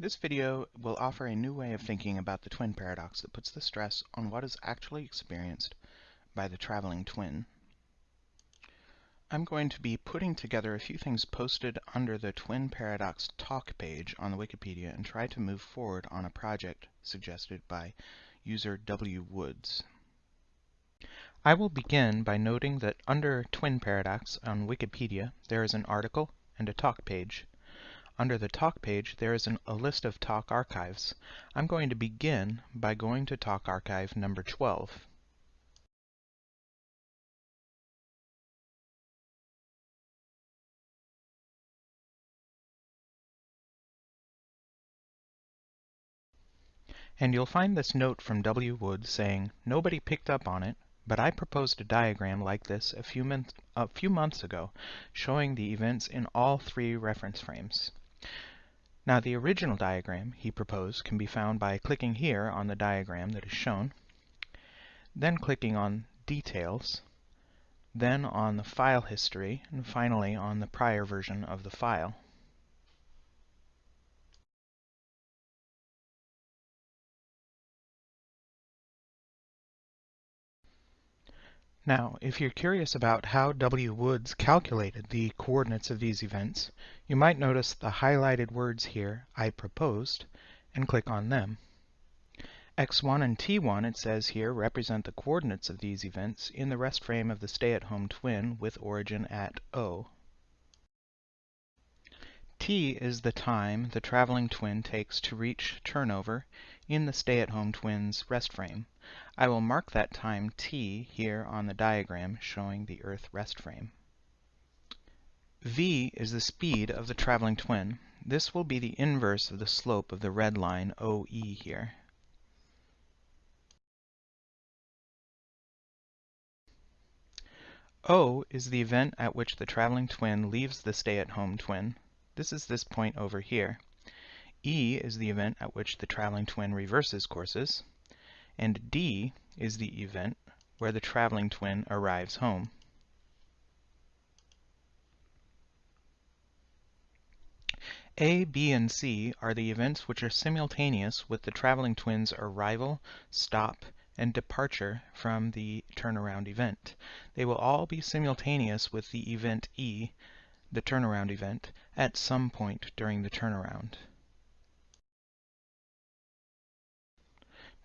This video will offer a new way of thinking about the twin paradox that puts the stress on what is actually experienced by the traveling twin. I'm going to be putting together a few things posted under the twin paradox talk page on the Wikipedia and try to move forward on a project suggested by user W. Woods. I will begin by noting that under twin paradox on Wikipedia there is an article and a talk page. Under the Talk page, there is an, a list of Talk archives. I'm going to begin by going to Talk archive number 12. And you'll find this note from W. Wood saying, Nobody picked up on it, but I proposed a diagram like this a few, a few months ago, showing the events in all three reference frames. Now the original diagram he proposed can be found by clicking here on the diagram that is shown, then clicking on Details, then on the file history, and finally on the prior version of the file. Now, if you're curious about how W. Woods calculated the coordinates of these events, you might notice the highlighted words here, I proposed, and click on them. x1 and t1, it says here, represent the coordinates of these events in the rest frame of the stay-at-home twin with origin at O. T is the time the traveling twin takes to reach turnover in the stay-at-home twin's rest frame. I will mark that time t here on the diagram showing the Earth rest frame. v is the speed of the traveling twin. This will be the inverse of the slope of the red line OE here. O is the event at which the traveling twin leaves the stay-at-home twin. This is this point over here. E is the event at which the traveling twin reverses courses. And D is the event where the traveling twin arrives home. A, B, and C are the events which are simultaneous with the traveling twin's arrival, stop, and departure from the turnaround event. They will all be simultaneous with the event E, the turnaround event, at some point during the turnaround.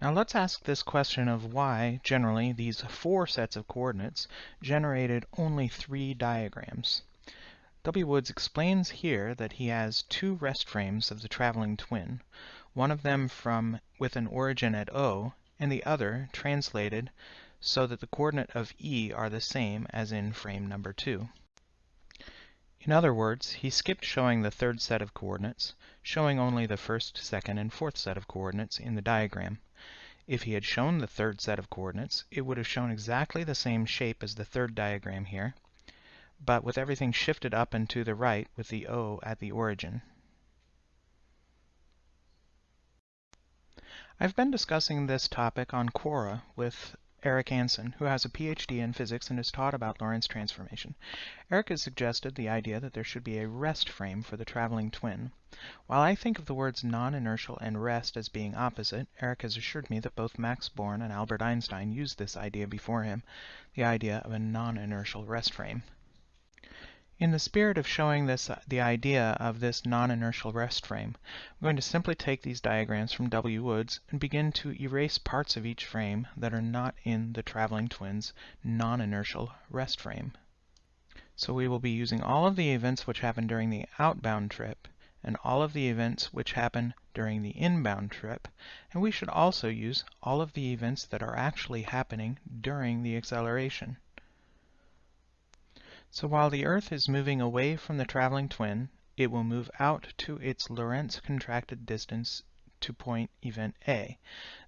Now let's ask this question of why, generally, these four sets of coordinates generated only three diagrams. W. Woods explains here that he has two rest frames of the traveling twin, one of them from with an origin at O, and the other translated so that the coordinate of E are the same as in frame number 2. In other words, he skipped showing the third set of coordinates, showing only the first, second, and fourth set of coordinates in the diagram. If he had shown the third set of coordinates, it would have shown exactly the same shape as the third diagram here, but with everything shifted up and to the right with the O at the origin. I've been discussing this topic on Quora with Eric Anson, who has a PhD in physics and has taught about Lorentz transformation. Eric has suggested the idea that there should be a rest frame for the traveling twin. While I think of the words non-inertial and rest as being opposite, Eric has assured me that both Max Born and Albert Einstein used this idea before him, the idea of a non-inertial rest frame. In the spirit of showing this uh, the idea of this non-inertial rest frame, I'm going to simply take these diagrams from W. Woods and begin to erase parts of each frame that are not in the traveling twins non-inertial rest frame. So we will be using all of the events which happen during the outbound trip and all of the events which happen during the inbound trip, and we should also use all of the events that are actually happening during the acceleration. So while the Earth is moving away from the traveling twin, it will move out to its Lorentz contracted distance to point event A.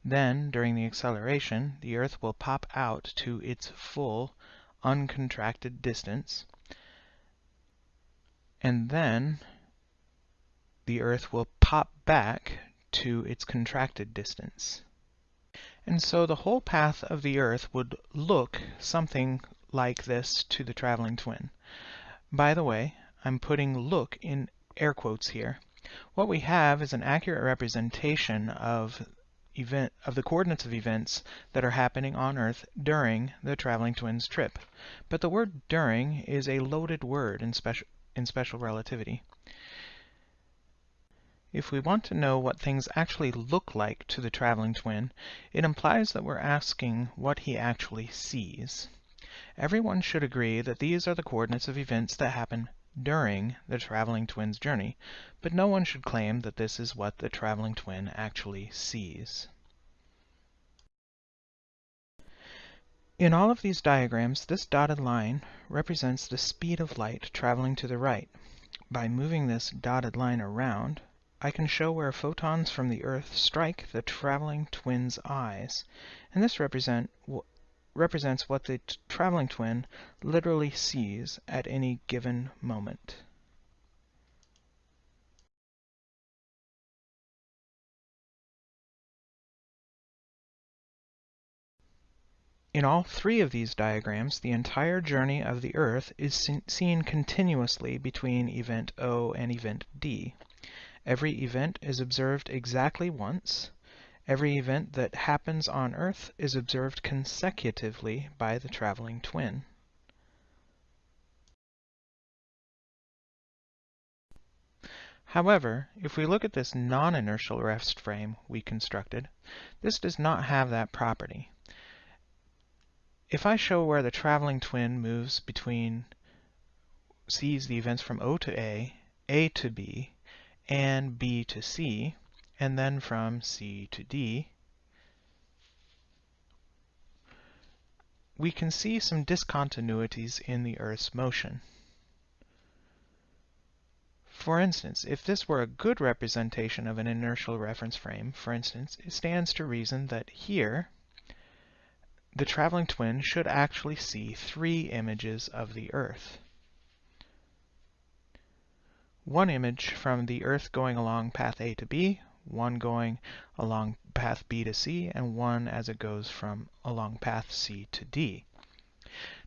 Then, during the acceleration, the Earth will pop out to its full uncontracted distance. And then the Earth will pop back to its contracted distance. And so the whole path of the Earth would look something like this to the traveling twin. By the way, I'm putting look in air quotes here. What we have is an accurate representation of event of the coordinates of events that are happening on Earth during the traveling twins trip. But the word during is a loaded word in special in special relativity. If we want to know what things actually look like to the traveling twin, it implies that we're asking what he actually sees. Everyone should agree that these are the coordinates of events that happen during the traveling twin's journey, but no one should claim that this is what the traveling twin actually sees. In all of these diagrams, this dotted line represents the speed of light traveling to the right. By moving this dotted line around, I can show where photons from the Earth strike the traveling twin's eyes, and this represent, represents what the traveling twin literally sees at any given moment. In all three of these diagrams, the entire journey of the Earth is seen continuously between event O and event D. Every event is observed exactly once. Every event that happens on Earth is observed consecutively by the traveling twin. However, if we look at this non-inertial rest frame we constructed, this does not have that property. If I show where the traveling twin moves between, sees the events from O to A, A to B, and B to C, and then from C to D, we can see some discontinuities in the Earth's motion. For instance, if this were a good representation of an inertial reference frame, for instance, it stands to reason that here, the traveling twin should actually see three images of the Earth one image from the Earth going along path A to B, one going along path B to C, and one as it goes from along path C to D.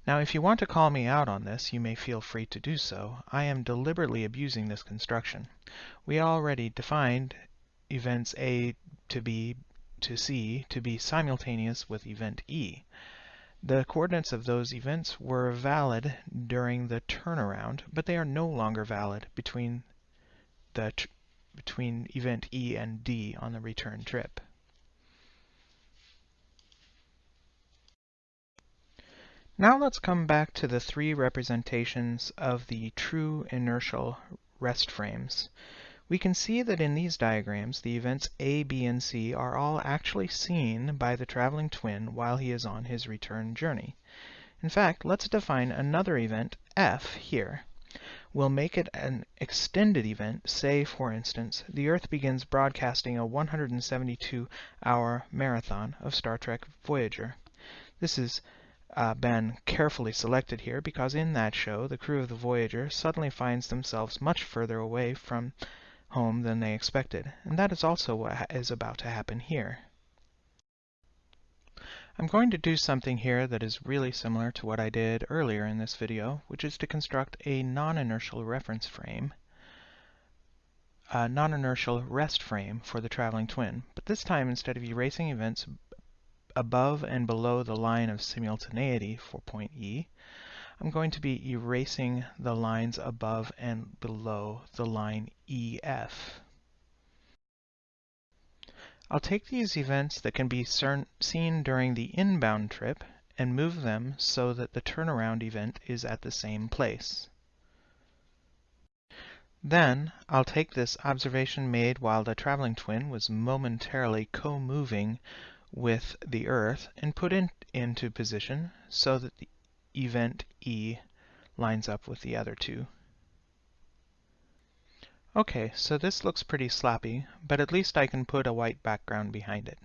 Now, if you want to call me out on this, you may feel free to do so. I am deliberately abusing this construction. We already defined events A to B to C to be simultaneous with event E. The coordinates of those events were valid during the turnaround, but they are no longer valid between the between event E and D on the return trip. Now let's come back to the three representations of the true inertial rest frames we can see that in these diagrams, the events A, B, and C are all actually seen by the traveling twin while he is on his return journey. In fact, let's define another event, F, here. We'll make it an extended event, say, for instance, the Earth begins broadcasting a 172-hour marathon of Star Trek Voyager. This has uh, been carefully selected here because in that show, the crew of the Voyager suddenly finds themselves much further away from home than they expected, and that is also what is about to happen here. I'm going to do something here that is really similar to what I did earlier in this video, which is to construct a non-inertial reference frame, a non-inertial rest frame for the traveling twin. But this time, instead of erasing events above and below the line of simultaneity for point E, I'm going to be erasing the lines above and below the line EF. I'll take these events that can be seen during the inbound trip and move them so that the turnaround event is at the same place. Then, I'll take this observation made while the traveling twin was momentarily co-moving with the Earth and put it into position so that the event E lines up with the other two. Okay, so this looks pretty sloppy, but at least I can put a white background behind it.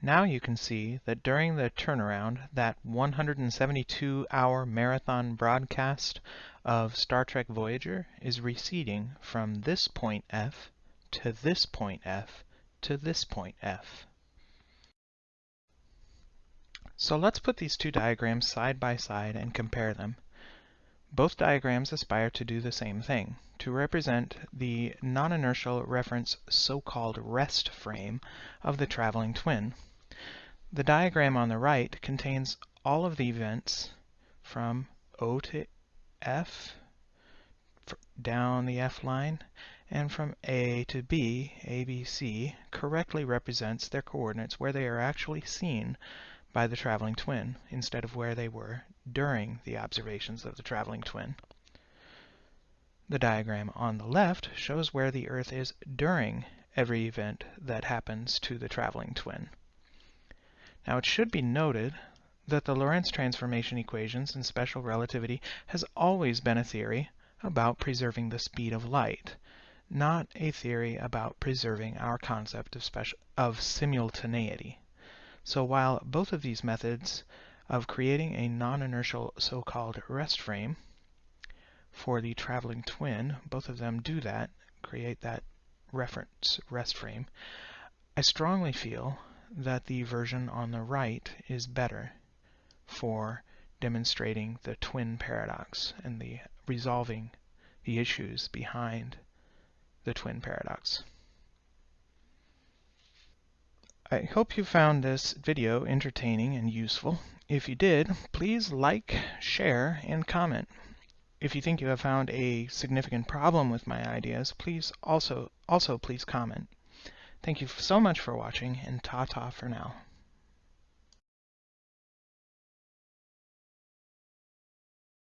Now you can see that during the turnaround, that 172-hour marathon broadcast of Star Trek Voyager is receding from this point F to this point F to this point F. So let's put these two diagrams side by side and compare them. Both diagrams aspire to do the same thing, to represent the non-inertial reference so-called rest frame of the traveling twin. The diagram on the right contains all of the events from O to F, down the F line, and from A to B, ABC, correctly represents their coordinates where they are actually seen by the traveling twin, instead of where they were during the observations of the traveling twin. The diagram on the left shows where the Earth is during every event that happens to the traveling twin. Now it should be noted that the Lorentz transformation equations in special relativity has always been a theory about preserving the speed of light, not a theory about preserving our concept of, special, of simultaneity. So while both of these methods of creating a non-inertial so-called rest frame for the traveling twin, both of them do that, create that reference rest frame, I strongly feel that the version on the right is better for demonstrating the twin paradox and the resolving the issues behind the twin paradox. I hope you found this video entertaining and useful. If you did, please like, share, and comment. If you think you have found a significant problem with my ideas, please also, also please comment. Thank you so much for watching, and ta-ta for now.